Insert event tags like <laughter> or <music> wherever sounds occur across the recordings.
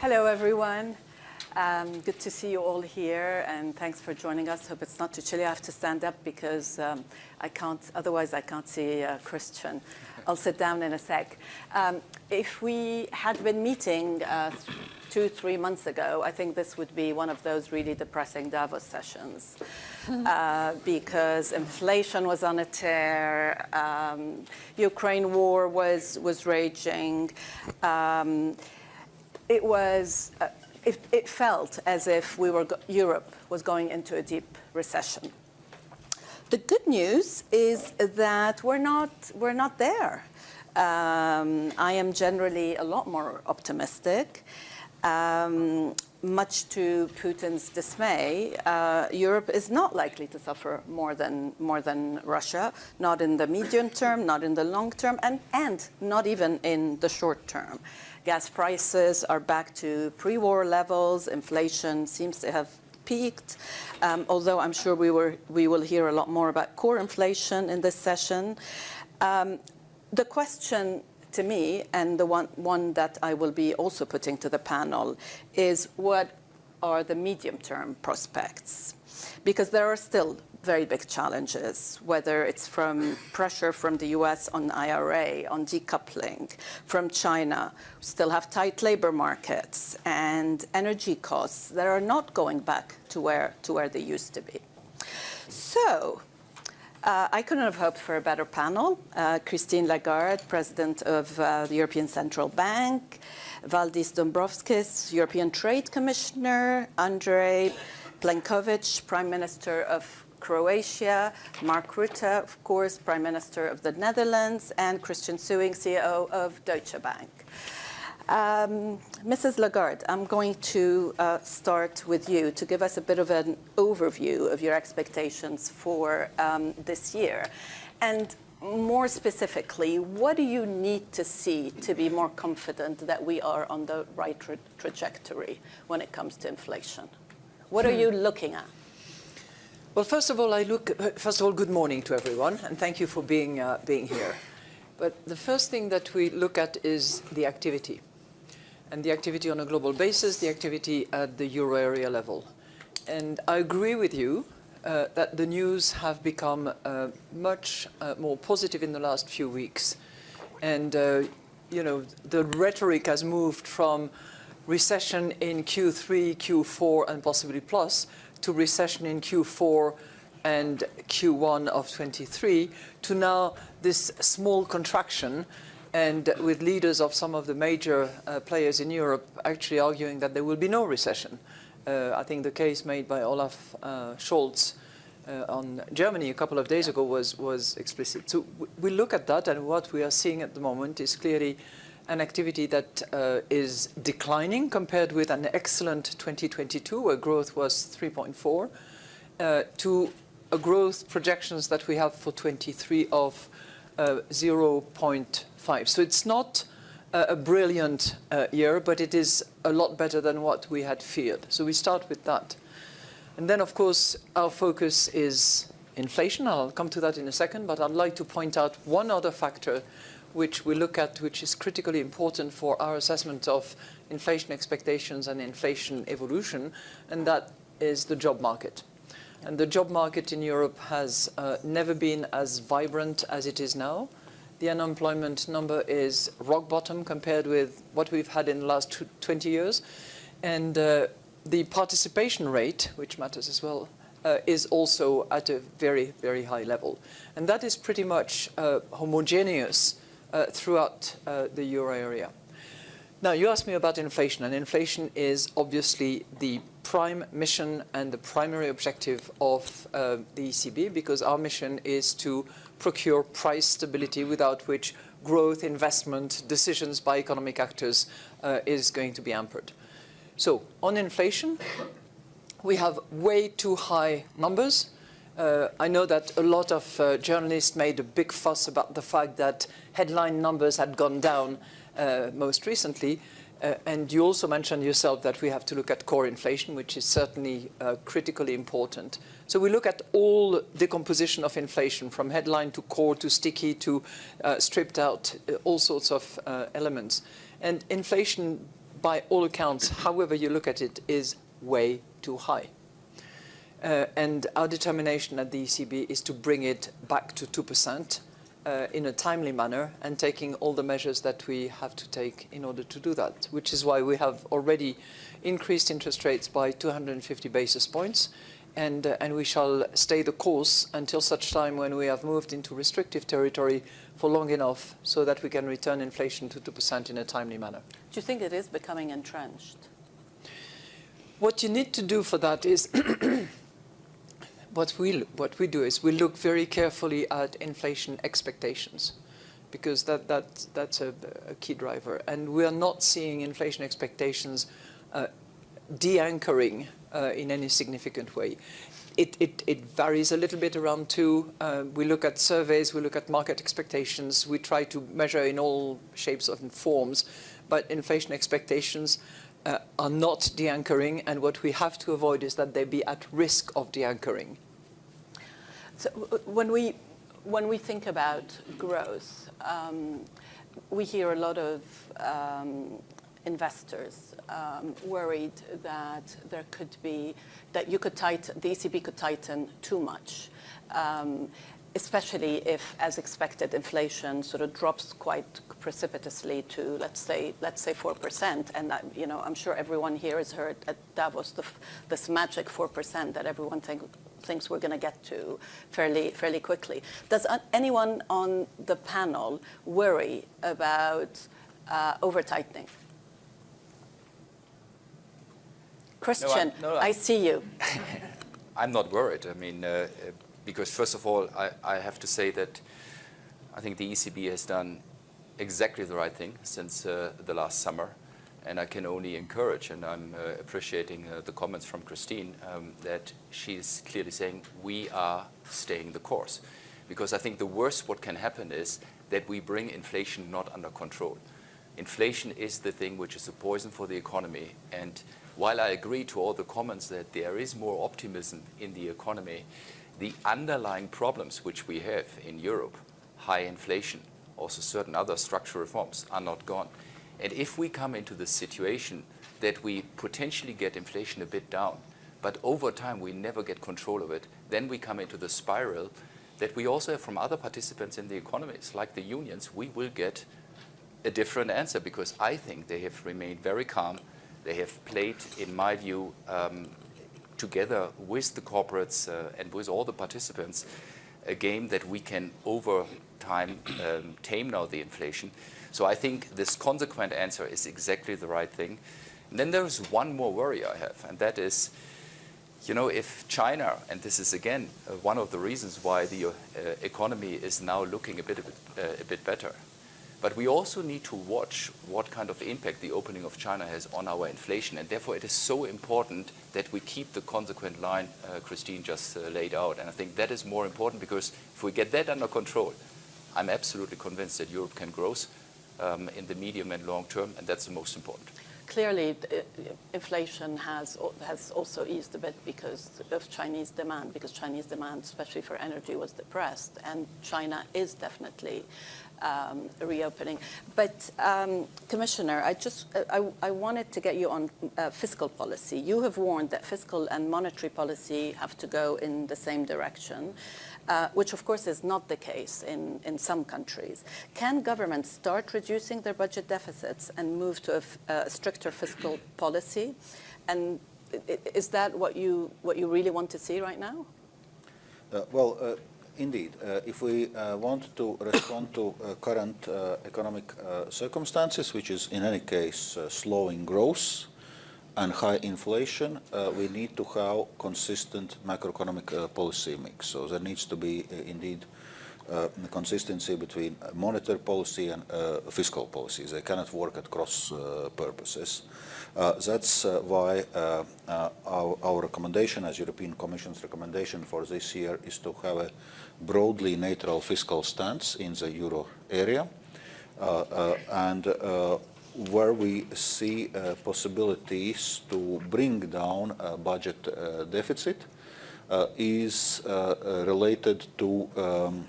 Hello, everyone. Um, good to see you all here, and thanks for joining us. Hope it's not too chilly. I have to stand up because um, I can't, otherwise I can't see uh, Christian. <laughs> I'll sit down in a sec. Um, if we had been meeting uh, two, three months ago, I think this would be one of those really depressing Davos sessions. <laughs> Uh, because inflation was on a tear, um, Ukraine war was, was raging. It was, uh, it, it, felt as if we were, Europe was going into a deep recession. The good news is that we're not, we're not there. Um, I am generally a lot more optimistic. Um, much to Putin's dismay, uh, Europe is not likely to suffer more than, more than Russia, not in the medium term, not in the long term, and, and not even in the short term. Gas prices are back to pre-war levels. Inflation seems to have peaked, um, although I'm sure we, were, we will hear a lot more about core inflation in this session. Um, the question to me, and the one, one that I will be also putting to the panel, is what are the medium-term prospects? Because there are still very big challenges, whether it's from pressure from the US on IRA, on decoupling, from China, we still have tight labor markets and energy costs that are not going back to where, to where they used to be. So uh, I couldn't have hoped for a better panel. Uh, Christine Lagarde, President of uh, the European Central Bank, Valdis Dombrovskis, European Trade Commissioner, Andrej Plenković, Prime Minister of Croatia, Mark Rutte, of course, Prime Minister of the Netherlands, and Christian Sewing, CEO of Deutsche Bank. Um, Mrs. Lagarde, I'm going to uh, start with you to give us a bit of an overview of your expectations for um, this year. And more specifically, what do you need to see to be more confident that we are on the right tra trajectory when it comes to inflation? What are you looking at? Well, first of all, I look, first of all, good morning to everyone, and thank you for being, uh, being here. But the first thing that we look at is the activity and the activity on a global basis, the activity at the euro area level. And I agree with you uh, that the news have become uh, much uh, more positive in the last few weeks. And, uh, you know, the rhetoric has moved from recession in Q3, Q4, and possibly plus, to recession in Q4 and Q1 of 23, to now this small contraction and with leaders of some of the major uh, players in Europe actually arguing that there will be no recession. Uh, I think the case made by Olaf uh, Scholz uh, on Germany a couple of days ago was, was explicit. So we look at that and what we are seeing at the moment is clearly an activity that uh, is declining compared with an excellent 2022 where growth was 3.4 uh, to a growth projections that we have for 23 of 0.5. So it's not uh, a brilliant uh, year, but it is a lot better than what we had feared. So we start with that. And then, of course, our focus is inflation. I'll come to that in a second, but I'd like to point out one other factor which we look at, which is critically important for our assessment of inflation expectations and inflation evolution, and that is the job market. And the job market in Europe has uh, never been as vibrant as it is now the unemployment number is rock bottom compared with what we've had in the last 20 years. And uh, the participation rate, which matters as well, uh, is also at a very, very high level. And that is pretty much uh, homogeneous uh, throughout uh, the euro area. Now, you asked me about inflation, and inflation is obviously the prime mission and the primary objective of uh, the ECB because our mission is to procure price stability without which growth, investment, decisions by economic actors uh, is going to be hampered. So on inflation, we have way too high numbers. Uh, I know that a lot of uh, journalists made a big fuss about the fact that headline numbers had gone down uh, most recently. Uh, and you also mentioned yourself that we have to look at core inflation, which is certainly uh, critically important. So we look at all the composition of inflation, from headline to core to sticky to uh, stripped out, all sorts of elements. And inflation by all accounts, however you look at it, is way too high. Uh, and our determination at the ECB is to bring it back to 2% uh, in a timely manner and taking all the measures that we have to take in order to do that, which is why we have already increased interest rates by 250 basis points and, uh, and we shall stay the course until such time when we have moved into restrictive territory for long enough so that we can return inflation to 2% in a timely manner. Do you think it is becoming entrenched? What you need to do for that is what we what we do is we look very carefully at inflation expectations because that that that's a, a key driver and we are not seeing inflation expectations uh, de-anchoring uh, in any significant way. It, it, it, varies a little bit around two. Uh, we look at surveys, we look at market expectations, we try to measure in all shapes and forms, but inflation expectations uh, are not de-anchoring, and what we have to avoid is that they be at risk of de-anchoring. So when we, when we think about growth, um, we hear a lot of um, investors um, worried that there could be, that you could tighten, the ECB could tighten too much. Um, especially if, as expected, inflation sort of drops quite precipitously to, let's say, let's say 4%. And, that, you know, I'm sure everyone here has heard at Davos the, this magic 4% that everyone think, thinks we're going to get to fairly, fairly quickly. Does anyone on the panel worry about uh, over-tightening? Christian, no, I, no, I, I see you. <laughs> I'm not worried. I mean, uh, because first of all, I, I, have to say that I think the ECB has done exactly the right thing since uh, the last summer. And I can only encourage, and I'm uh, appreciating uh, the comments from Christine, um, that she's clearly saying we are staying the course. Because I think the worst what can happen is that we bring inflation not under control. Inflation is the thing which is a poison for the economy. And while I agree to all the comments that there is more optimism in the economy, the underlying problems which we have in Europe, high inflation, also certain other structural reforms, are not gone. And if we come into the situation that we potentially get inflation a bit down, but over time we never get control of it, then we come into the spiral that we also have from other participants in the economies, like the unions, we will get a different answer because I think they have remained very calm. They have played, in my view, um, together with the corporates uh, and with all the participants, a game that we can over time um, tame now the inflation. So I think this consequent answer is exactly the right thing. And then there's one more worry I have, and that is, you know, if China, and this is again uh, one of the reasons why the uh, economy is now looking a bit, a bit, uh, a bit better, but we also need to watch what kind of impact the opening of China has on our inflation. And therefore, it is so important that we keep the consequent line uh, Christine just uh, laid out. And I think that is more important because if we get that under control, I'm absolutely convinced that Europe can grow um, in the medium and long term, and that's the most important. Clearly, inflation has, has also eased a bit because of Chinese demand, because Chinese demand, especially for energy, was depressed, and China is definitely um, reopening. But um, Commissioner, I just I, I, wanted to get you on uh, fiscal policy. You have warned that fiscal and monetary policy have to go in the same direction. Uh, which of course is not the case in, in some countries. Can governments start reducing their budget deficits and move to a, stricter fiscal policy? And is that what you, what you really want to see right now? Uh, well, uh, Indeed, uh, if we uh, want to respond to uh, current economic circumstances, which is in any case slowing growth and high inflation, uh, we need to have consistent macroeconomic uh, policy mix. So there needs to be uh, indeed consistency between monetary policy and fiscal policies. They cannot work at cross purposes. that's why our, our recommendation, as European Commission's recommendation for this year, is to have a broadly neutral fiscal stance in the euro area uh, uh, and uh, where we see possibilities to bring down budget deficit is related to um,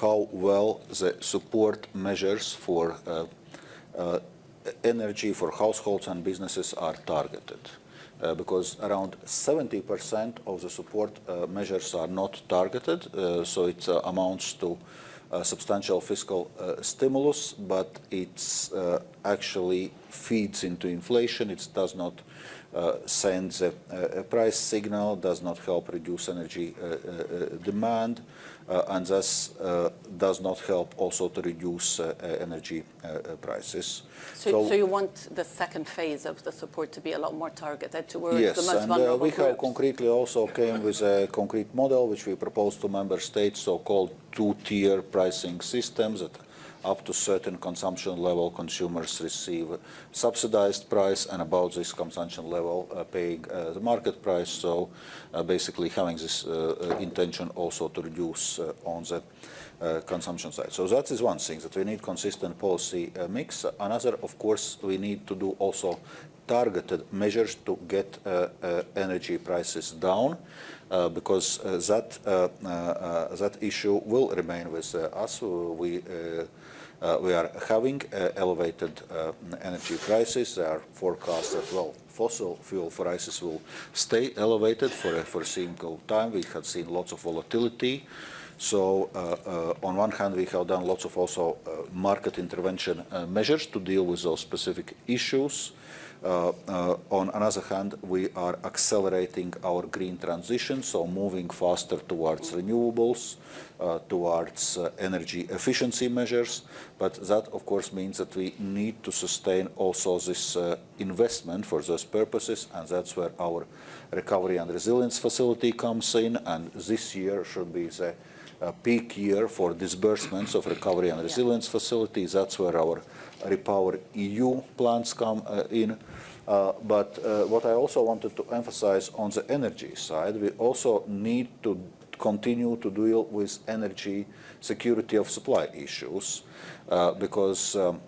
how well the support measures for energy for households and businesses are targeted. Uh, because around 70% of the support uh, measures are not targeted, uh, so it uh, amounts to substantial fiscal uh, stimulus, but it uh, actually feeds into inflation. It does not uh, send a, a, price signal, does not help reduce energy demand, Uh, and thus uh, does not help also to reduce uh, uh energy uh, prices. So, so, so, you want the second phase of the support to be a lot more targeted towards yes, the most and, vulnerable we groups? have concretely also came with a concrete model which we proposed to member states, so-called two-tier pricing systems that up to certain consumption level, consumers receive subsidized price, and about this consumption level, uh, paying uh, the market price. So uh, basically having this uh, uh, intention also to reduce uh, on the consumption side. So that is one thing, that we need consistent policy mix. Another, of course, we need to do also targeted measures to get energy prices down. Uh, because uh, that uh, that issue will remain with us. We uh, we are having uh, elevated uh, energy prices. There are forecasts that, well, fossil fuel prices will stay elevated for a foreseeable time. We have seen lots of volatility. So uh, uh, on one hand, we have done lots of also uh, market intervention measures to deal with those specific issues. Uh, uh, on another hand, we are accelerating our green transition, so moving faster towards renewables, uh, towards energy efficiency measures. But that, of course, means that we need to sustain also this investment for those purposes, and that's where our recovery and resilience facility comes in, and this year should be the peak year for disbursements of recovery and resilience yeah. facilities. That's where our Repower EU plans come uh, in. Uh, but uh, what I also wanted to emphasize on the energy side, we also need to continue to deal with energy security of supply issues uh, because um,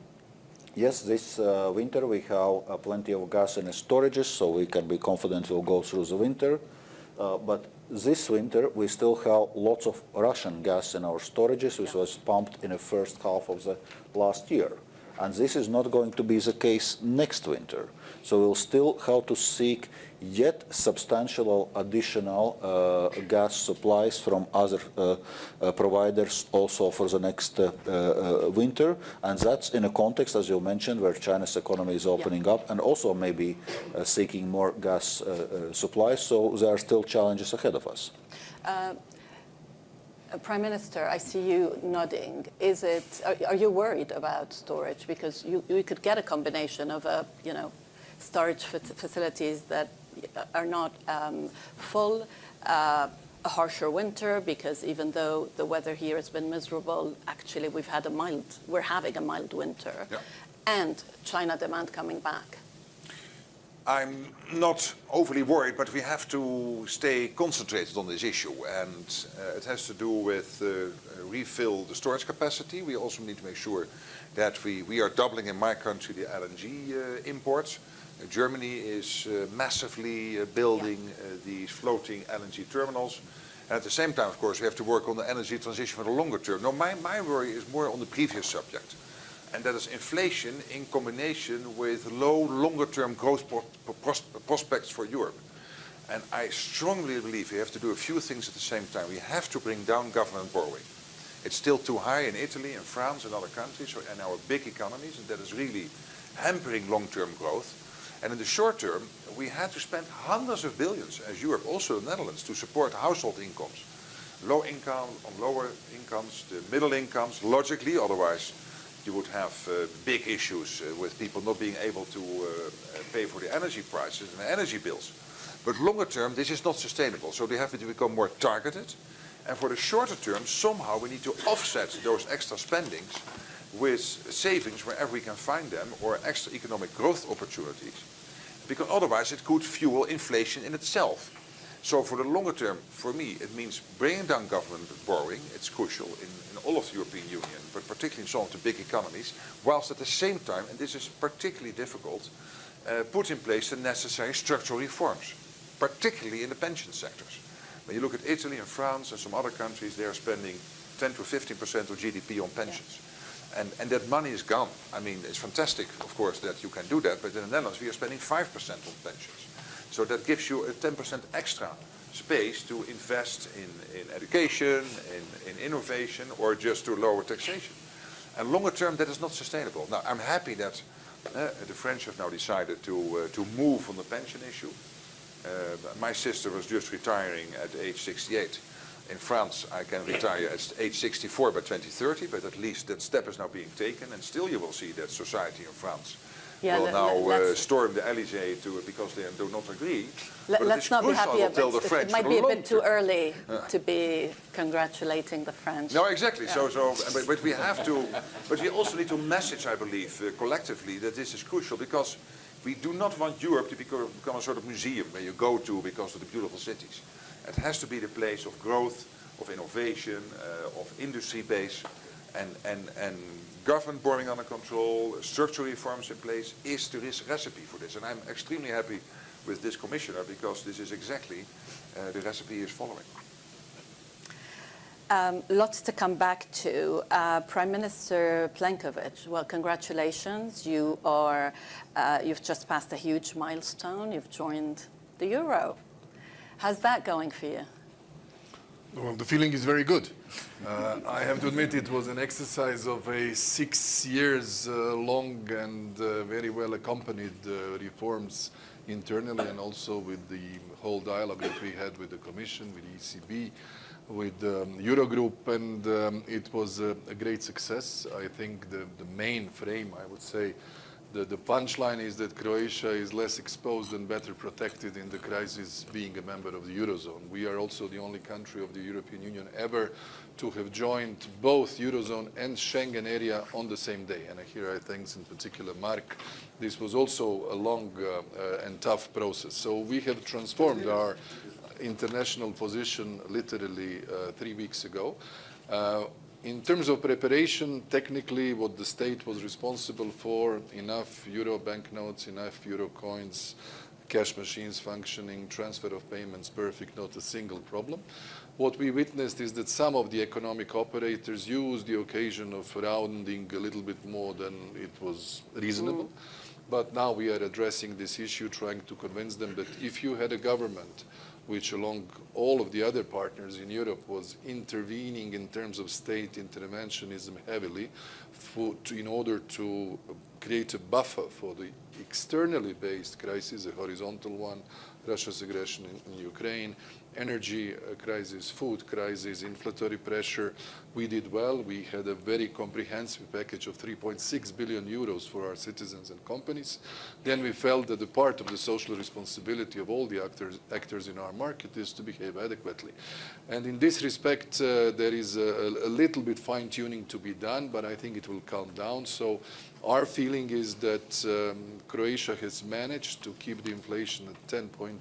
yes, this uh, winter we have uh, plenty of gas in storages, so we can be confident we'll go through the winter. Uh, but this winter we still have lots of Russian gas in our storages, which was pumped in the first half of the last year. And this is not going to be the case next winter. So we'll still have to seek yet substantial additional uh, gas supplies from other uh, uh, providers also for the next uh, uh, winter. And that's in a context, as you mentioned, where China's economy is opening yeah. up and also maybe uh, seeking more gas supplies. So there are still challenges ahead of us. Uh, Prime Minister, I see you nodding. Is it? Are, are you worried about storage because you, you could get a combination of a you know storage facilities that are not um, full, uh, a harsher winter because even though the weather here has been miserable, actually we've had a mild. We're having a mild winter, yeah. and China demand coming back. I'm not overly worried, but we have to stay concentrated on this issue. And uh, it has to do with uh, refill the storage capacity. We also need to make sure that we, we are doubling in my country the LNG uh, imports. Uh, Germany is uh, massively uh, building these floating LNG terminals. And at the same time, of course, we have to work on the energy transition for the longer term. No, my, my worry is more on the previous subject and that is inflation in combination with low longer-term growth prospects for Europe. And I strongly believe we have to do a few things at the same time. We have to bring down government borrowing. It's still too high in Italy and France and other countries and our big economies, and that is really hampering long-term growth. And in the short term, we had to spend hundreds of billions, as Europe, also the Netherlands, to support household incomes. Low income, on lower incomes, the middle incomes, logically, otherwise you would have uh, big issues uh, with people not being able to uh, pay for the energy prices and energy bills. But longer term, this is not sustainable. So they have to become more targeted. And for the shorter term, somehow we need to offset those extra spendings with savings wherever we can find them or extra economic growth opportunities. Because otherwise it could fuel inflation in itself. So for the longer term, for me, it means bringing down government borrowing. It's crucial in, in all of the European Union, but particularly in some of the big economies, whilst at the same time, and this is particularly difficult, uh, put in place the necessary structural reforms, particularly in the pension sectors. When you look at Italy and France and some other countries, they are spending 10 to 15% of GDP on pensions. And, and that money is gone. I mean, it's fantastic, of course, that you can do that, but in the Netherlands we are spending 5% on pensions. So that gives you a 10% extra space to invest in, in education, in, in innovation, or just to lower taxation. And longer term, that is not sustainable. Now, I'm happy that uh, the French have now decided to, uh, to move on the pension issue. Uh, my sister was just retiring at age 68. In France, I can retire at age 64 by 2030, but at least that step is now being taken, and still you will see that society in France Yeah, will now uh, storm the Elysee to, because they do not agree. Let, let's not be happy. I will tell about it. It might be a bit too early to be congratulating the French. No, exactly. So, so, but, but we have to, but we also need to message, I believe, uh, collectively that this is crucial because we do not want Europe to become, become a sort of museum where you go to because of the beautiful cities. It has to be the place of growth, of innovation, uh, of industry base, and, and, and government borrowing under control, structural reforms in place is the recipe for this. And I'm extremely happy with this commissioner because this is exactly uh, the recipe he is following. Um, lots to come back to. Uh, Prime Minister Plenković, well, congratulations. You are, uh, you've just passed a huge milestone. You've joined the euro. How's that going for you? Well, the feeling is very good. Uh, I have to admit it was an exercise of a six years uh, long and uh, very well accompanied uh, reforms internally and also with the whole dialogue that we had with the Commission, with ECB, with um, Eurogroup, and um, it was a, a great success. I think the, the main frame, I would say, the, the punchline is that Croatia is less exposed and better protected in the crisis being a member of the Eurozone. We are also the only country of the European Union ever to have joined both Eurozone and Schengen area on the same day. And here I thank in particular Mark. This was also a long uh, uh, and tough process. So we have transformed our international position literally uh, three weeks ago. In terms of preparation, technically what the state was responsible for, enough euro banknotes, enough euro coins, cash machines functioning, transfer of payments perfect, not a single problem. What we witnessed is that some of the economic operators used the occasion of rounding a little bit more than it was reasonable. Mm. But now we are addressing this issue, trying to convince them that if you had a government which along all of the other partners in Europe was intervening in terms of state interventionism heavily for, to, in order to create a buffer for the externally based crisis, a horizontal one, Russia's aggression in, in Ukraine, energy crisis, food crisis, inflationary pressure. We did well. We had a very comprehensive package of 3.6 billion euros for our citizens and companies. Then we felt that the part of the social responsibility of all the actors, actors in our market is to behave adequately. And in this respect, uh, there is a, a little bit fine-tuning to be done, but I think it will calm down. So our feeling is that um, Croatia has managed to keep the inflation at 10.8%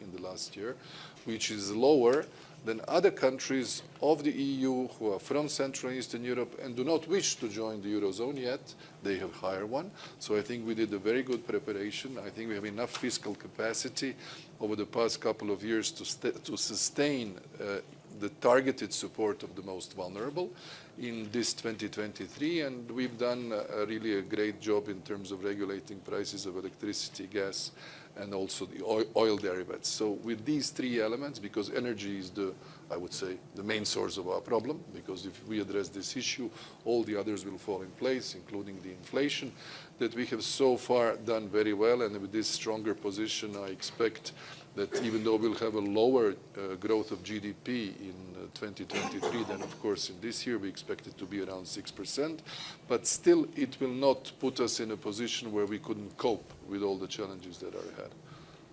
in the last year, which is lower than other countries of the EU who are from Central and Eastern Europe and do not wish to join the Eurozone yet. They have higher one. So I think we did a very good preparation. I think we have enough fiscal capacity over the past couple of years to, to sustain uh, the targeted support of the most vulnerable in this 2023 and we've done a, really a great job in terms of regulating prices of electricity, gas and also the oil, oil derivatives. So with these three elements, because energy is the, I would say, the main source of our problem, because if we address this issue, all the others will fall in place, including the inflation, that we have so far done very well and with this stronger position I expect that even though we'll have a lower uh, growth of GDP in uh, 2023 than, of course, in this year, we expect it to be around 6%, but still it will not put us in a position where we couldn't cope with all the challenges that are ahead.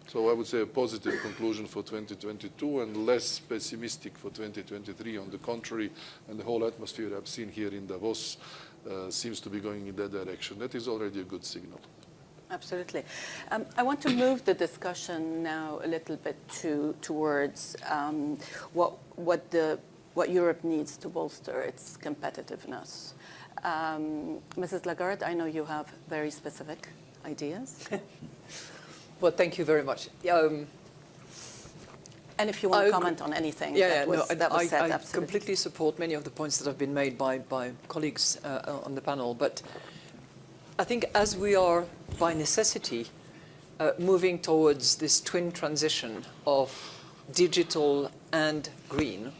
So I would say a positive conclusion for 2022 and less pessimistic for 2023. On the contrary, and the whole atmosphere I've seen here in Davos uh, seems to be going in that direction. That is already a good signal. Absolutely. Um, I want to move the discussion now a little bit to, towards um, what, what, the, what Europe needs to bolster its competitiveness. Um, Mrs. Lagarde, I know you have very specific ideas. <laughs> Well, thank you very much. Um, And if you want to comment on anything Yeah, that yeah, was, no, that was I, said, I absolutely. completely support many of the points that have been made by, by colleagues uh, on the panel. But I think as we are, by necessity, uh, moving towards this twin transition of digital and green,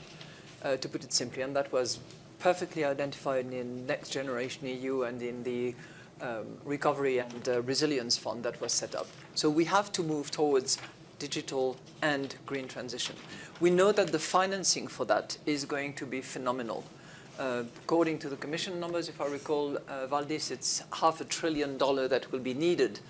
uh, to put it simply, and that was perfectly identified in Next Generation EU and in the um, Recovery and uh, Resilience Fund that was set up. So we have to move towards digital and green transition. We know that the financing for that is going to be phenomenal. Uh, according to the Commission numbers, if I recall, uh, Valdis, it's half a trillion dollar that will be needed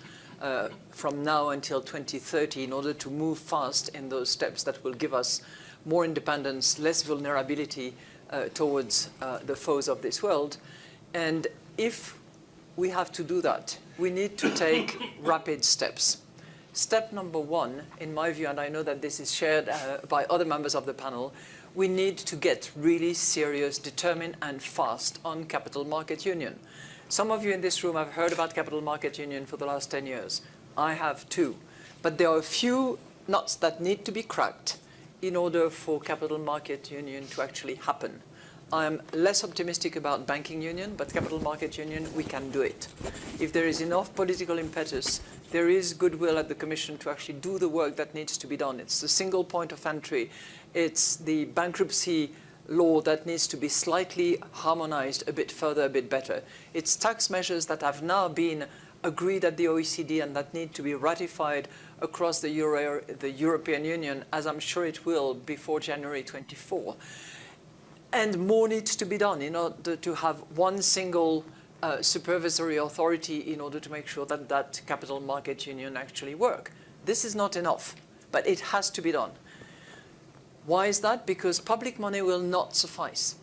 uh, from now until 2030 in order to move fast in those steps that will give us more independence, less vulnerability uh, towards uh, the foes of this world. And if we have to do that, we need to take <coughs> rapid steps. Step number one, in my view, and I know that this is shared by other members of the panel, we need to get really serious, determined and fast on capital market union. Some of you in this room have heard about capital market union for the last 10 years. I have too. But there are a few nuts that need to be cracked in order for capital market union to actually happen. I'm less optimistic about banking union, but capital market union, we can do it. If there is enough political impetus, there is goodwill at the Commission to actually do the work that needs to be done. It's the single point of entry. It's the bankruptcy law that needs to be slightly harmonized a bit further, a bit better. It's tax measures that have now been agreed at the OECD and that need to be ratified across the, Euro, the European Union, as I'm sure it will before January 24. And more needs to be done in order to have one single uh, supervisory authority in order to make sure that that capital market union actually work. This is not enough, but it has to be done. Why is that? Because public money will not suffice.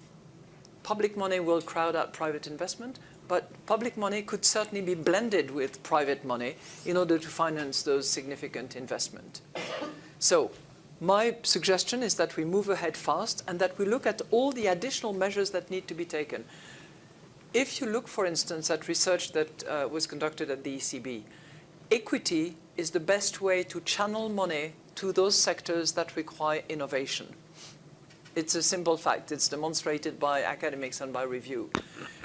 Public money will crowd out private investment, but public money could certainly be blended with private money in order to finance those significant investment. So my suggestion is that we move ahead fast and that we look at all the additional measures that need to be taken. If you look, for instance, at research that uh, was conducted at the ECB, equity is the best way to channel money to those sectors that require innovation. It's a simple fact. It's demonstrated by academics and by review.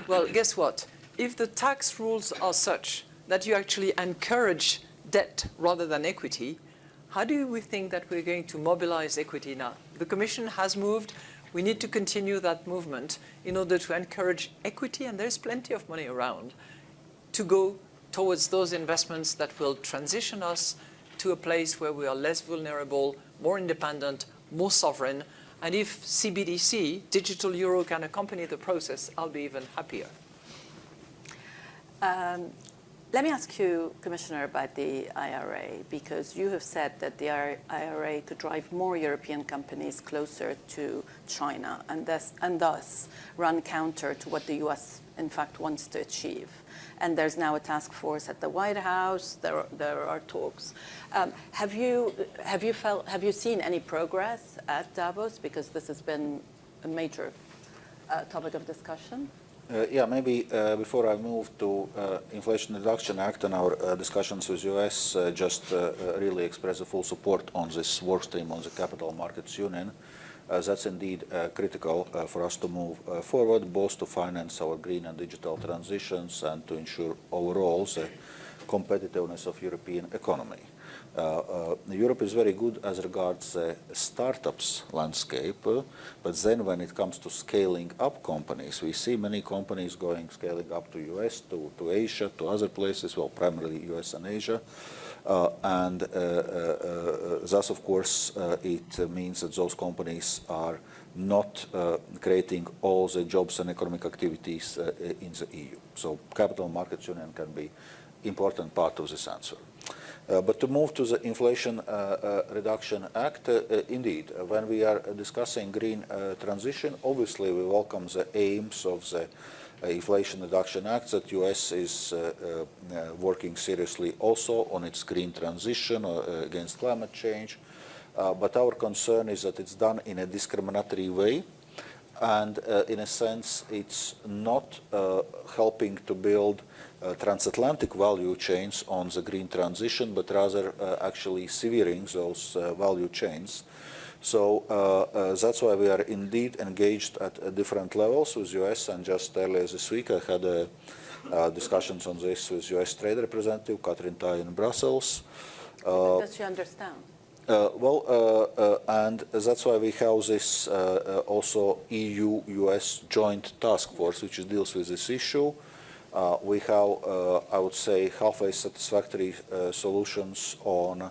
Well, guess what? If the tax rules are such that you actually encourage debt rather than equity, how do we think that we're going to mobilize equity now? The Commission has moved. We need to continue that movement in order to encourage equity, and there's plenty of money around, to go towards those investments that will transition us to a place where we are less vulnerable, more independent, more sovereign. And if CBDC, digital euro, can accompany the process, I'll be even happier. Um, let me ask you, Commissioner, about the IRA, because you have said that the IRA could drive more European companies closer to China and thus, and thus run counter to what the US, in fact, wants to achieve. And there's now a task force at the White House. There, are, there are talks. Um, have you have you felt have you seen any progress at Davos? Because this has been a major uh, topic of discussion. Uh, yeah, maybe uh, before I move to uh, Inflation Reduction Act and our uh, discussions with US, uh, just uh, really express a full support on this work stream on the Capital Markets Union. That's indeed critical for us to move forward, both to finance our green and digital transitions and to ensure overall the competitiveness of European economy. Uh, uh, Europe is very good as regards the startups landscape, uh, but then when it comes to scaling up companies, we see many companies going scaling up to US, to, to Asia, to other places, well, primarily US and Asia. Uh, and uh, uh, thus, of course, it means that those companies are not creating all the jobs and economic activities in the EU. So capital markets union can be important part of this answer. Uh, but to move to the Inflation uh, uh, Reduction Act, indeed, when we are discussing green transition, obviously we welcome the aims of the Inflation Reduction Act that US is working seriously also on its green transition against climate change. but our concern is that it's done in a discriminatory way and uh, in a sense it's not uh, helping to build uh, transatlantic value chains on the green transition, but rather uh, actually severing those uh, value chains. So uh, uh, that's why we are indeed engaged at uh, different levels with US. And just earlier this week, I had uh, uh, discussions on this with US Trade Representative Katherine Tai in Brussels. Uh, Does she understand? uh, Well, uh, uh, and that's why we have this uh, uh, also EU-US joint task force, which deals with this issue. Uh, We have, uh, I would say, halfway satisfactory uh, solutions on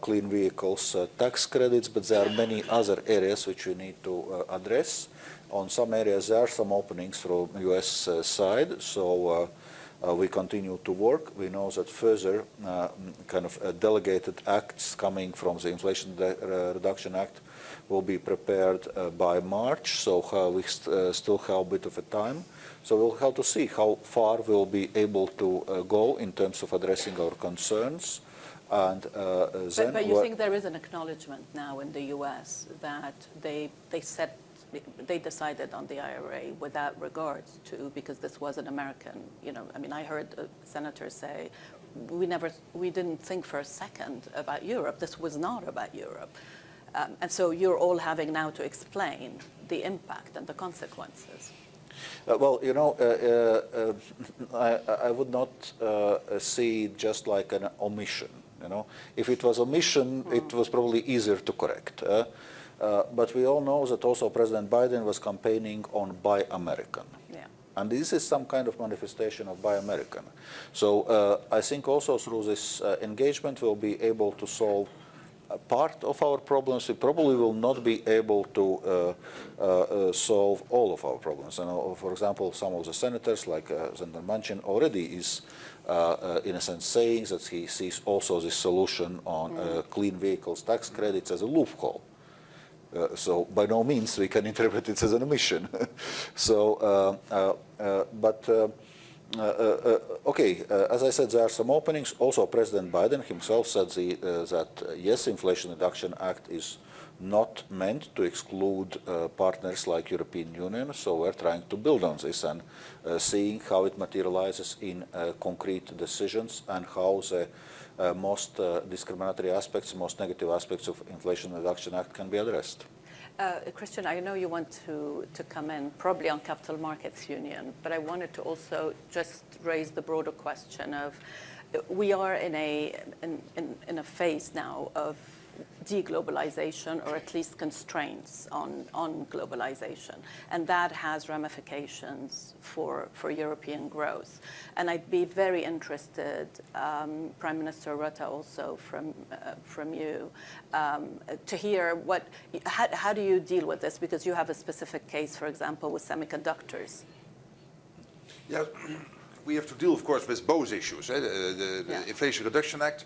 clean vehicles uh, tax credits, but there are many other areas which we need to uh, address. On some areas, there are some openings from US uh, side, so uh, uh, we continue to work. We know that further uh, kind of uh, delegated acts coming from the Inflation De- uh, Reduction Act will be prepared uh, by March, so uh, we st- uh, still have a bit of a time. So we'll have to see how far we'll be able to uh, go in terms of addressing our concerns. And uh, uh, then But, but you think there is an acknowledgement now in the U.S. that they they set they decided on the IRA without regards to because this was an American. You know, I mean, I heard a senator say, we never we didn't think for a second about Europe. This was not about Europe. Um, and so you're all having now to explain the impact and the consequences. Uh, Well, you know, uh, uh, uh, <laughs> I, I would not uh, see just like an omission. You know, if it was omission, it was probably easier to correct. Uh, uh, but we all know that also President Biden was campaigning on Buy American. Yeah. And this is some kind of manifestation of Buy American. So uh, I think also through this uh, engagement we'll be able to solve a part of our problems. We probably will not be able to uh, uh, solve all of our problems. And, for example, some of the senators, like uh, Senator Manchin, already is, in a sense, saying that he sees also this solution on uh, clean vehicles tax credits as a loophole. Uh, so by no means we can <laughs> interpret it as an omission. <laughs> so, uh, uh, uh, but uh, uh, uh, okay, uh, as I said, there are some openings. Also, President Biden himself said the, uh, that uh, yes, Inflation Reduction Act is not meant to exclude uh, partners like European Union. So we're trying to build on this and uh, seeing how it materializes in uh, concrete decisions and how the uh, most uh, discriminatory aspects, most negative aspects of Inflation Reduction Act can be addressed. Uh, Christian, I know you want to, to come in probably on Capital Markets Union, but I wanted to also just raise the broader question of we are in a, in, in, in a phase now of deglobalization or at least constraints on, on globalization. And that has ramifications for, for European growth. And I'd be very interested, um, Prime Minister Rutte also from, uh, from you, um, to hear what, how, how do you deal with this? Because you have a specific case, for example, with semiconductors. Yeah, <clears throat> we have to deal, of course, with both issues. eh, The, the, the Yeah. Inflation Reduction Act.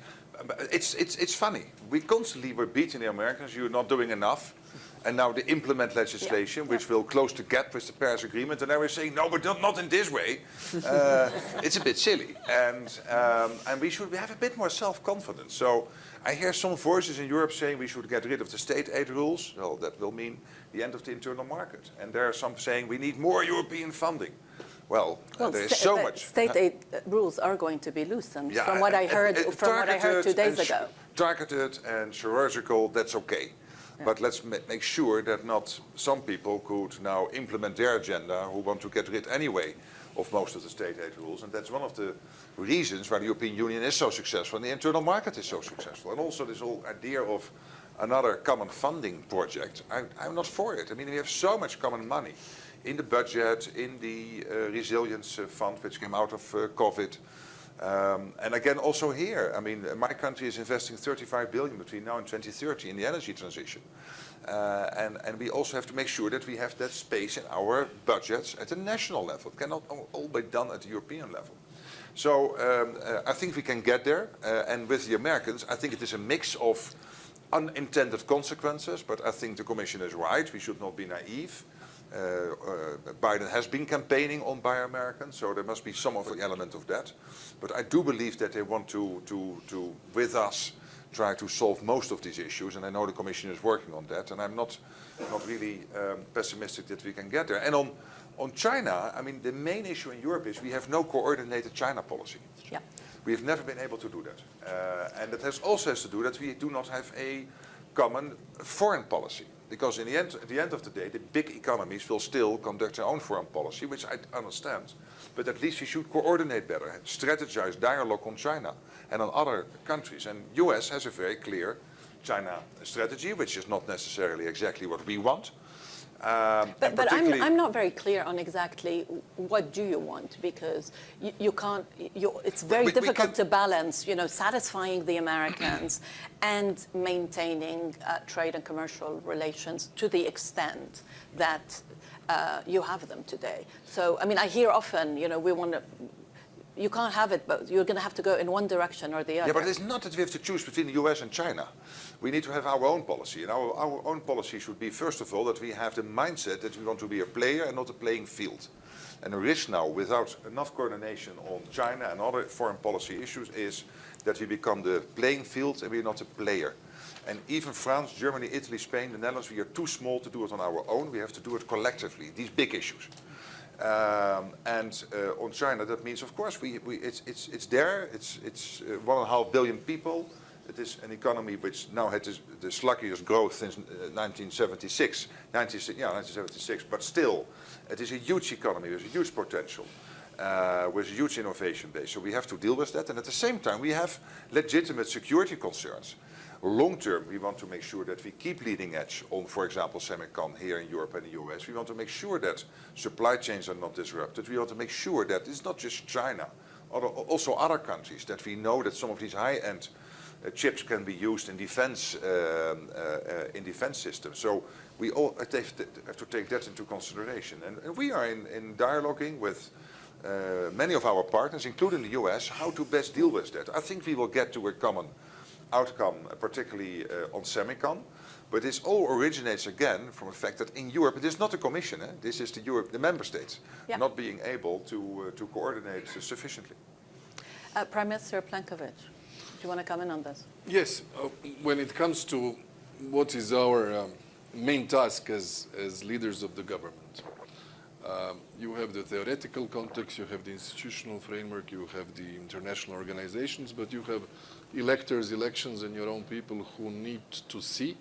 It's, it's, it's funny. We constantly were beating the Americans. You're not doing enough. And now they implement legislation which will close the gap with the Paris Agreement. And now we're saying, no, but not, not in this way. <laughs> Uh, it's a bit silly. And, um, and we should have a bit more self-confidence. So I hear some voices in Europe saying we should get rid of the state aid rules. Well, that will mean the end of the internal market. And there are some saying we need more European funding. Well, uh, there is so much. State aid uh, rules are going to be loosened, Yeah, from what I heard, and from what I heard two days ago. Targeted and chirurgical, that's okay. But let's ma- make sure that not some people could now implement their agenda who want to get rid anyway of most of the state aid rules. And that's one of the reasons why the European Union is so successful and the internal market is so successful. And also this whole idea of another common funding project. I, I'm not for it. I mean, we have so much common money in the budget, in the uh, resilience uh, fund which came out of uh, COVID. Um, and again, also here, I mean, my country is investing 35 billion between now and 2030 in the energy transition. Uh, and, and we also have to make sure that we have that space in our budgets at the national level. It cannot all, all be done at the European level. So um, uh, I think we can get there. Uh, and with the Americans, I think it is a mix of unintended consequences, but I think the Commission is right. We should not be naive. Uh, uh, Biden has been campaigning on Buy American, so there must be some of the element of that. But I do believe that they want to, to, to, with us, try to solve most of these issues, and I know the Commission is working on that, and I'm not, not really um, pessimistic that we can get there. And on, on China, I mean, the main issue in Europe is we have no coordinated China policy. Yeah. We have never been able to do that. Uh, and that has also has to do that we do not have a common foreign policy. Because in the end, at the end of the day, the big economies will still conduct their own foreign policy, which I understand. But at least we should coordinate better, strategize dialogue on China and on other countries. And US has a very clear China strategy, which is not necessarily exactly what we want. Um, But, but I'm, I'm not very clear on exactly what do you want because you, you can't, you, it's very we- we difficult can- to balance, you know, satisfying the Americans <clears throat> and maintaining uh, trade and commercial relations to the extent that uh, you have them today. So, I mean, I hear often, you know, we want to, you can't have it both. You're going to have to go in one direction or the other. Yeah, but it's not that we have to choose between the US and China. We need to have our own policy. And our, our own policy should be, first of all, that we have the mindset that we want to be a player and not a playing field. And the risk now, without enough coordination on China and other foreign policy issues, is that we become the playing field and we're not a player. And even France, Germany, Italy, Spain, the Netherlands, we are too small to do it on our own. We have to do it collectively, these big issues. Um, and uh, on China, that means, of course, we, we, it's, it's, it's there. It's, it's uh, one and a half billion people. It is an economy which now had the sluggiest growth since uh, 1976, 19, yeah, 1976. But still, it is a huge economy with a huge potential, uh, with a huge innovation base. So we have to deal with that. And at the same time, we have legitimate security concerns. Long term, we want to make sure that we keep leading edge on, for example, semicon here in Europe and the US. We want to make sure that supply chains are not disrupted. We want to make sure that it's not just China, other, also other countries, that we know that some of these high-end uh, chips can be used in defense, um, uh, uh, in defense systems. So we all have to, have to take that into consideration. And, and we are in, in dialoguing with uh, many of our partners, including the US, how to best deal with that. I think we will get to a common outcome, uh, particularly uh, on semicon. But this all originates again from the fact that in Europe, it is not the Commission, eh? this is the, Europe, the member states Yeah. not being able to, uh, to coordinate uh, sufficiently. Uh, Prime Minister Plenković, do you want to comment on this? Yes, uh, when it comes to what is our um, main task as, as leaders of the government, um, you have the theoretical context, you have the institutional framework, you have the international organizations, but you have electors, elections, and your own people who need to see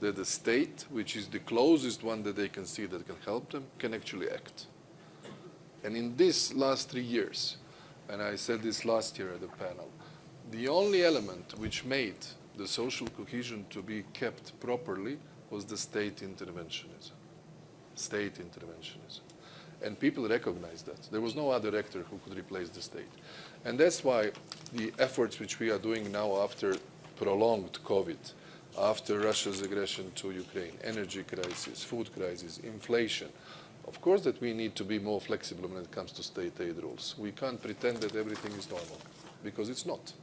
that the state, which is the closest one that they can see that can help them, can actually act. And in these last three years, and I said this last year at the panel, the only element which made the social cohesion to be kept properly was the state interventionism. State interventionism. And people recognized that. There was no other actor who could replace the state. And that's why the efforts which we are doing now after prolonged COVID, after Russia's aggression to Ukraine, energy crisis, food crisis, inflation, of course that we need to be more flexible when it comes to state aid rules. We can't pretend that everything is normal, because it's not.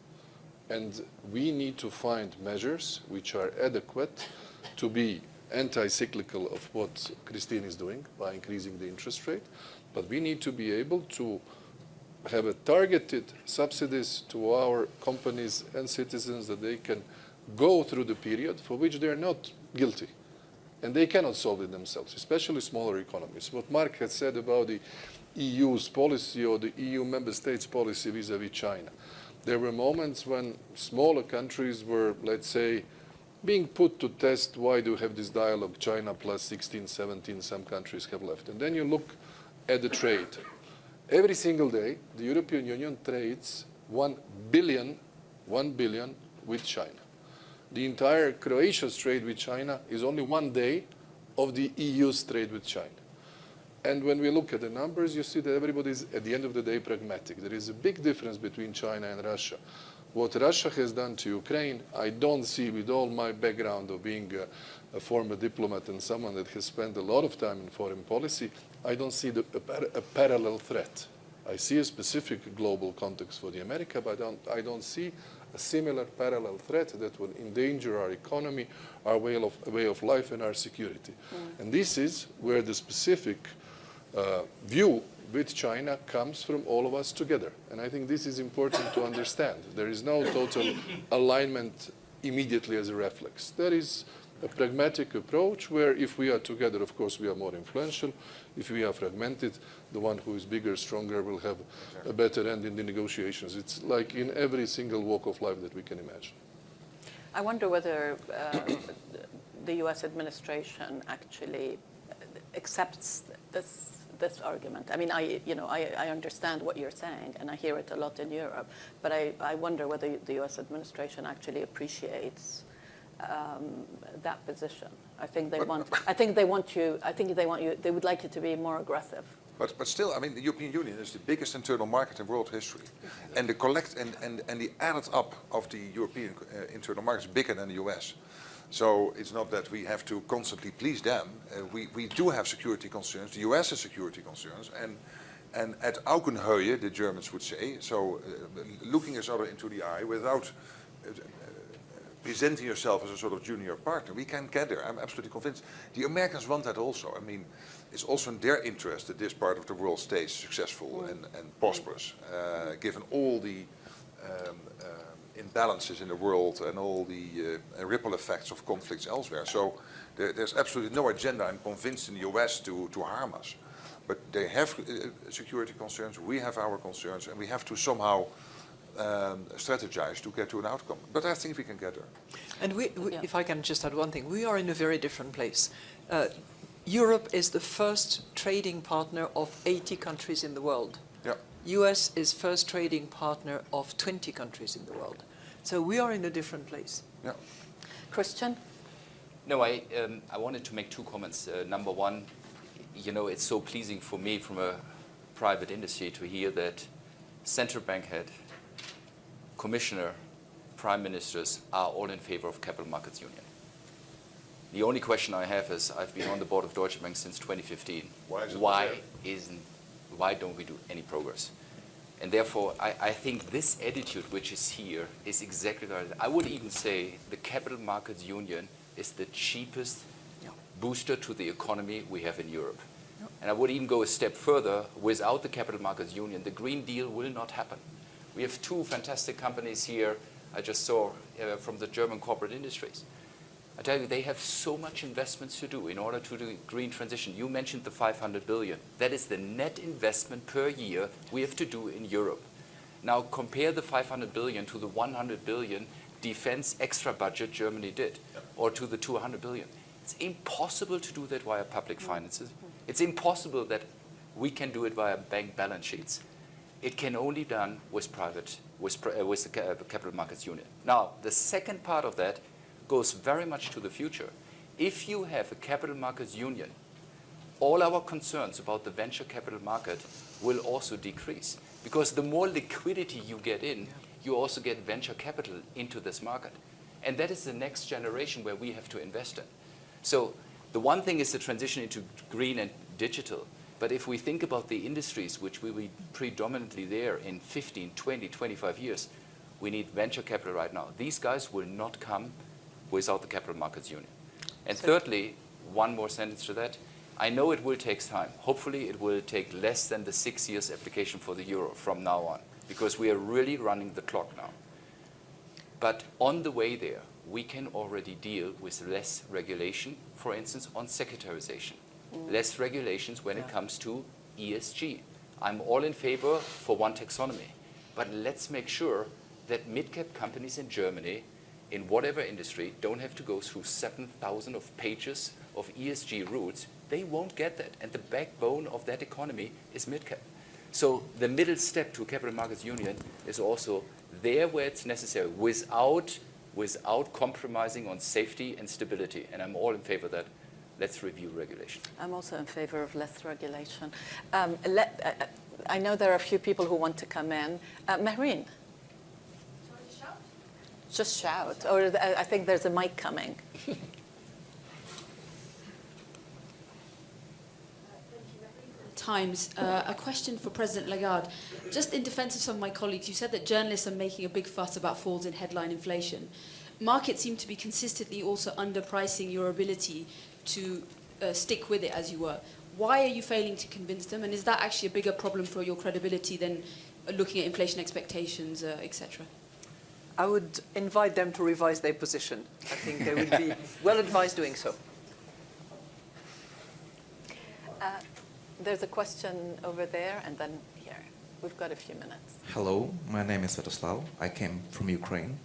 And we need to find measures which are adequate to be anti-cyclical of what Christine is doing by increasing the interest rate, but we need to be able to have a targeted subsidies to our companies and citizens that they can go through the period for which they are not guilty. And they cannot solve it themselves, especially smaller economies. What Mark has said about the EU's policy or the EU member states' policy vis-à-vis China. There were moments when smaller countries were, let's say, being put to test why do you have this dialogue, China plus 16, 17, some countries have left. And then you look at the trade. Every single day, the European Union trades 1 billion, 1 billion with China. The entire Croatia's trade with China is only one day of the EU's trade with China. And when we look at the numbers, you see that everybody is, at the end of the day, pragmatic. There is a big difference between China and Russia. What Russia has done to Ukraine, I don't see, with all my background of being a, a former diplomat and someone that has spent a lot of time in foreign policy, I don't see the, a, par a parallel threat. I see a specific global context for the America, but I don't, I don't see a similar parallel threat that will endanger our economy, our way of, way of life, and our security. And this is where the specific uh, view with China comes from all of us together. And I think this is important to understand. There is no total <coughs> alignment immediately as a reflex. There is a pragmatic approach where if we are together, of course, we are more influential. If we are fragmented, the one who is bigger, stronger will have a better end in the negotiations. It's like in every single walk of life that we can imagine. I wonder whether uh, the U.S. administration actually accepts this this argument. I mean, I you know I, I understand what you're saying, and I hear it a lot in Europe, but I, I wonder whether the U.S. administration actually appreciates um, that position. I think they want. I think they want you. I think they want you. They would like you to be more aggressive. But, but still, I mean, the European Union is the biggest internal market in world history. And the collect and, and, and the added up of the European uh, internal market is bigger than the US. So it's not that we have to constantly please them. Uh, we, we do have security concerns. The US has security concerns. And, and at Augenhöhe, the Germans would say, so uh, looking each other into the eye without uh, presenting yourself as a sort of junior partner, we can get there. I'm absolutely convinced. The Americans want that also. I mean, it's also in their interest that this part of the world stays successful and, and prosperous, uh, given all the um, uh, imbalances in the world and all the uh, ripple effects of conflicts elsewhere. So there, there's absolutely no agenda, I'm convinced, in the US to, to harm us. But they have uh, security concerns, we have our concerns, and we have to somehow um, strategize to get to an outcome. But I think we can get there. And we, we, Yeah. if I can just add one thing, we are in a very different place. Uh, Europe is the first trading partner of 80 countries in the world. Yeah. US is first trading partner of 20 countries in the world. So we are in a different place. Yeah. Christian, No, I, um, I wanted to make two comments. Uh, number one, you know, it's so pleasing for me from a private industry to hear that central bank head, commissioner, prime ministers are all in favor of capital markets union. The only question I have is, I've been on the board of Deutsche Bank since 2015. Why is it Why there? isn't, why don't we do any progress? And therefore, I, I think this attitude which is here is exactly right. I would even say the capital markets union is the cheapest Yeah. booster to the economy we have in Europe. And I would even go a step further. Without the capital markets union, the Green Deal will not happen. We have two fantastic companies here I just saw uh, from the German corporate industries. I tell you, they have so much investments to do in order to do green transition. You mentioned the 500 billion. That is the net investment per year we have to do in Europe. Now compare the 500 billion to the 100 billion defense extra budget Germany did, or to the 200 billion. It's impossible to do that via public finances. It's impossible that we can do it via bank balance sheets. It can only be done with private, with, uh, with the uh, capital markets union. Now, the second part of that goes very much to the future. If you have a capital markets union, all our concerns about the venture capital market will also decrease. Because the more liquidity you get in, you also get venture capital into this market. And that is the next generation where we have to invest in. So the one thing is the transition into green and digital. But if we think about the industries which will be predominantly there in 15, 20, 25 years, we need venture capital right now. These guys will not come without the capital markets union. And So- thirdly, one more sentence to that. I know it will take time. Hopefully, it will take less than the six years application for the euro from now on, because we are really running the clock now. But on the way there, we can already deal with less regulation, for instance, on securitarization. Less regulations when it comes to ESG. I'm all in favor for one taxonomy. But let's make sure that mid-cap companies in Germany, in whatever industry, don't have to go through 7,000 of pages of ESG rules. They won't get that. And the backbone of that economy is mid-cap. So the middle step to capital markets union is also there where it's necessary without, without compromising on safety and stability. And I'm all in favor of that. Let's review regulation. I'm also in favor of less regulation. Um, let, uh, I know there are a few people who want to come in. Uh, Maureen, just shout, or th- I think there's a mic coming. <laughs> Times, uh, a question for President Lagarde. Just in defense of some of my colleagues, you said that journalists are making a big fuss about falls in headline inflation. Markets seem to be consistently also underpricing your ability to uh, stick with it, as you were. Why are you failing to convince them? And is that actually a bigger problem for your credibility than uh, looking at inflation expectations, uh, etc.? I would invite them to revise their position. I think they would be <laughs> well advised doing so. Uh, there's a question over there and then here. We've got a few minutes. Hello, my name is Svetoslav. I came from Ukraine.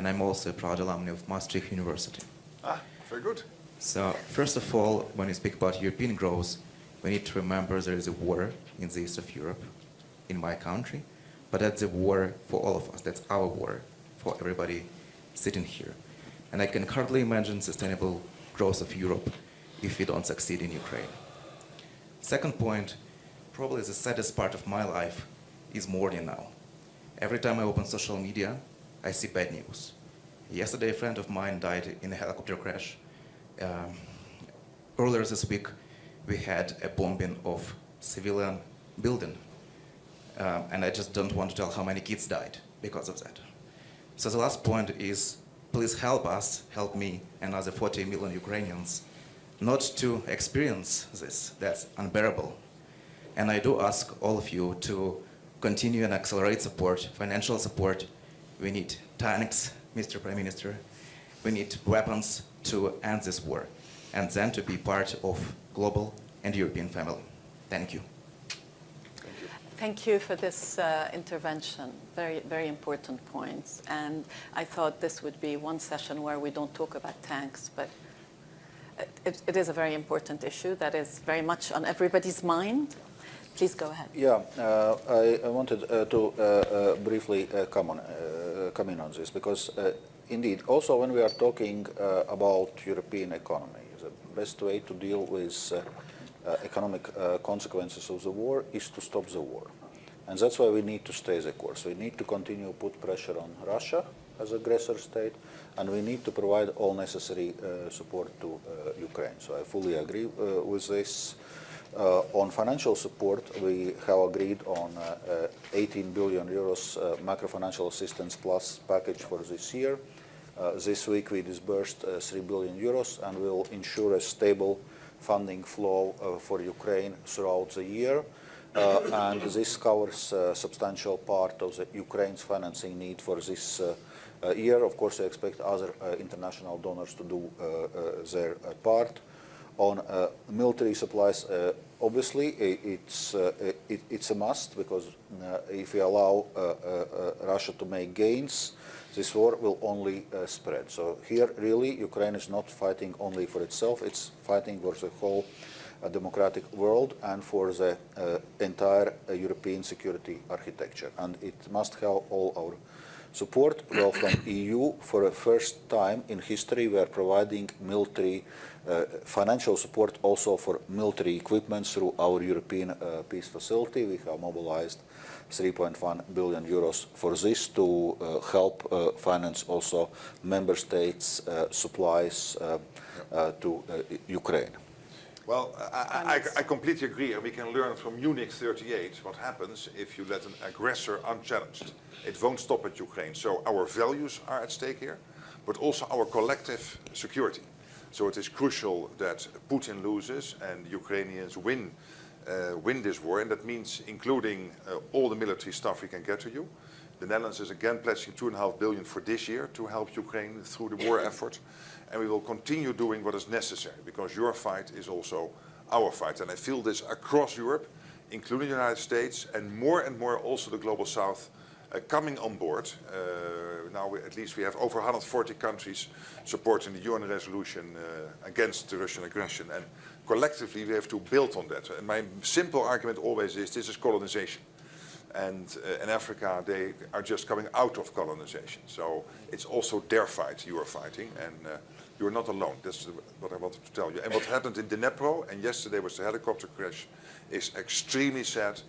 and I'm also a proud alumni of Maastricht University. Ah, very good. So, first of all, when we speak about European growth, we need to remember there is a war in the east of Europe, in my country, but that's a war for all of us. That's our war for everybody sitting here. And I can hardly imagine sustainable growth of Europe if we don't succeed in Ukraine. Second point, probably the saddest part of my life is mourning now. Every time I open social media, I see bad news. Yesterday, a friend of mine died in a helicopter crash. Um, earlier this week, we had a bombing of civilian building. Um, and I just don't want to tell how many kids died because of that. So the last point is, please help us, help me and other 40 million Ukrainians not to experience this. That's unbearable. And I do ask all of you to continue and accelerate support, financial support. We need tanks, Mr. Prime Minister. We need weapons to end this war and then to be part of global and European family. Thank you. Thank you for this uh, intervention. Very, very important points. And I thought this would be one session where we don't talk about tanks, but it, it is a very important issue that is very much on everybody's mind. Please go ahead. Yeah, uh, I, I wanted uh, to uh, uh briefly uh, come, on, uh, come in on this because indeed, also when we are talking about European economy, the best way to deal with uh, economic uh, consequences of the war is to stop the war. And that's why we need to stay the course. We need to continue to put pressure on Russia as aggressor state, and we need to provide all necessary uh, support to uh, Ukraine. So I fully agree uh, with this. Uh, on financial support, we have agreed on 18 billion euros macro-financial assistance plus package for this year. Uh, this week we disbursed uh, 3 billion euros and will ensure a stable funding flow uh, for Ukraine throughout the year. Uh, and this covers a substantial part of Ukraine's financing need for this uh, year. Of course, I expect other international donors to do their part. On military supplies, obviously, it's, it, it's a must because if we allow Russia to make gains, this war will only uh, spread. So here, really, Ukraine is not fighting only for itself, it's fighting for the whole uh, democratic world and for the uh, entire uh, European security architecture. And it must have all our support. Well, from <coughs> EU, for the first time in history, we are providing military uh, financial support also for military equipment through our European uh, peace facility. We have mobilized 3.1 billion euros for this to uh, help uh, finance also member states' uh, supplies to Ukraine. Well, I, I, I, completely agree, and we can learn from Munich 38 what happens if you let an aggressor unchallenged. It won't stop at Ukraine. So our values are at stake here, but also our collective security. So it is crucial that Putin loses and Ukrainians win uh, win this war, and that means including uh, all the military stuff we can get to you. The Netherlands is again pledging two and a half billion for this year to help Ukraine through the war effort, and we will continue doing what is necessary because your fight is also our fight, and I feel this across Europe, including the United States, and more and more also the global South uh, coming on board. Uh, now we, at least we have over 140 countries supporting the UN resolution uh, against the Russian aggression, and collectively we have to build on that. And my simple argument always is this is colonization. And uh, in Africa, they are just coming out of colonization. So it's also their fight you are fighting, and uh, you're not alone. That's what I wanted to tell you. And what happened in Dnipro, and yesterday was the helicopter crash, is extremely sad,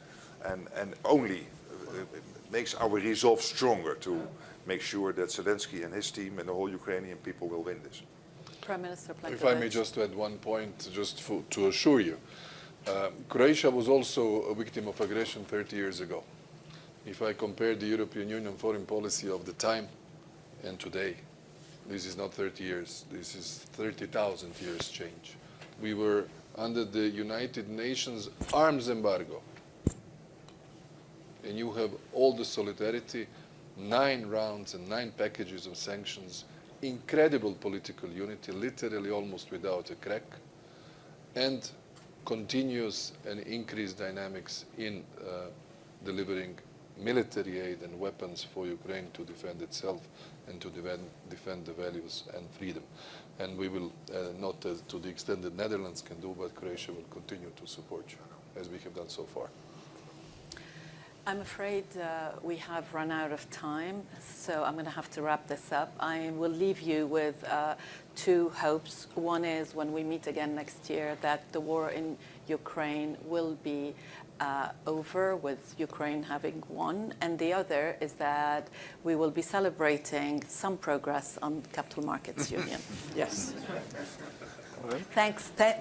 and, and only uh, makes our resolve stronger to make sure that Zelensky and his team and the whole Ukrainian people will win this. Prime Minister Plenković. If I may just add one point, just for, to assure you. Um, Croatia was also a victim of aggression 30 years ago. If I compare the European Union foreign policy of the time and today, this is not 30 years, this is 30,000 years change. We were under the United Nations arms embargo. And you have all the solidarity, nine rounds and nine packages of sanctions incredible political unity, literally almost without a crack, and continuous and increased dynamics in uh, delivering military aid and weapons for Ukraine to defend itself and to defend, defend the values and freedom. And we will, uh, not as to the extent that Netherlands can do, but Croatia will continue to support you, as we have done so far. I'm afraid uh, we have run out of time, so I'm going to have to wrap this up. I will leave you with uh, two hopes. One is when we meet again next year that the war in Ukraine will be uh, over with Ukraine having won, and the other is that we will be celebrating some progress on Capital Markets <laughs> Union. yes. Thanks. Th-